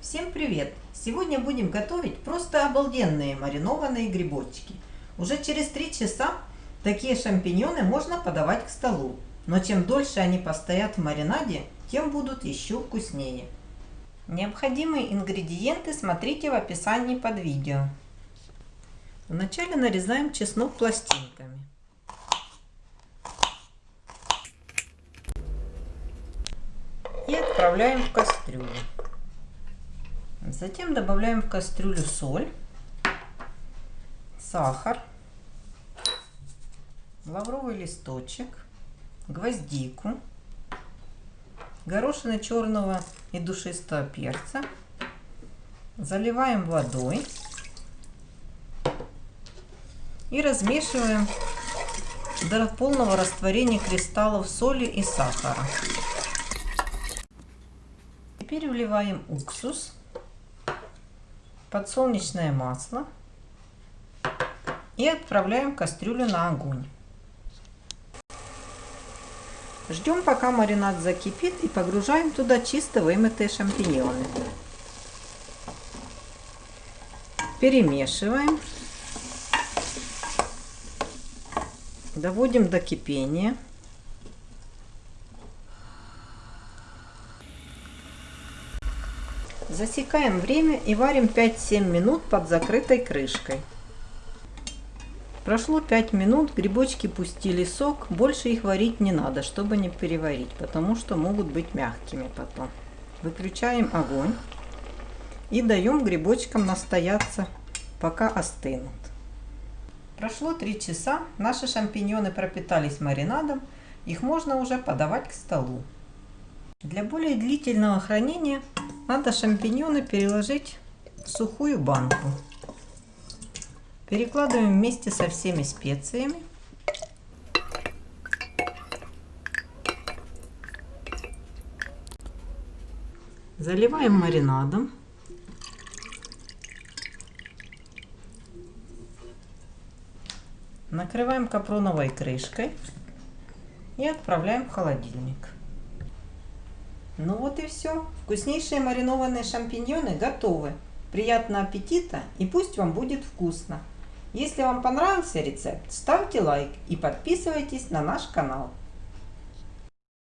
Всем привет! Сегодня будем готовить просто обалденные маринованные грибочки. Уже через 3 часа такие шампиньоны можно подавать к столу. Но чем дольше они постоят в маринаде, тем будут еще вкуснее. Необходимые ингредиенты смотрите в описании под видео. Вначале нарезаем чеснок пластинками. И отправляем в кастрюлю. Затем добавляем в кастрюлю соль, сахар, лавровый листочек, гвоздику, горошины черного и душистого перца. Заливаем водой и размешиваем до полного растворения кристаллов соли и сахара. Теперь вливаем уксус подсолнечное масло и отправляем кастрюлю на огонь. Ждем, пока маринад закипит и погружаем туда чисто вымытые шампиньоны. Перемешиваем. Доводим до кипения. Засекаем время и варим 5-7 минут под закрытой крышкой. Прошло 5 минут, грибочки пустили сок, больше их варить не надо, чтобы не переварить, потому что могут быть мягкими потом. Выключаем огонь и даем грибочкам настояться, пока остынут. Прошло 3 часа, наши шампиньоны пропитались маринадом, их можно уже подавать к столу. Для более длительного хранения надо шампиньоны переложить в сухую банку. Перекладываем вместе со всеми специями. Заливаем маринадом. Накрываем капроновой крышкой и отправляем в холодильник. Ну вот и все. Вкуснейшие маринованные шампиньоны готовы. Приятного аппетита и пусть вам будет вкусно. Если вам понравился рецепт, ставьте лайк и подписывайтесь на наш канал.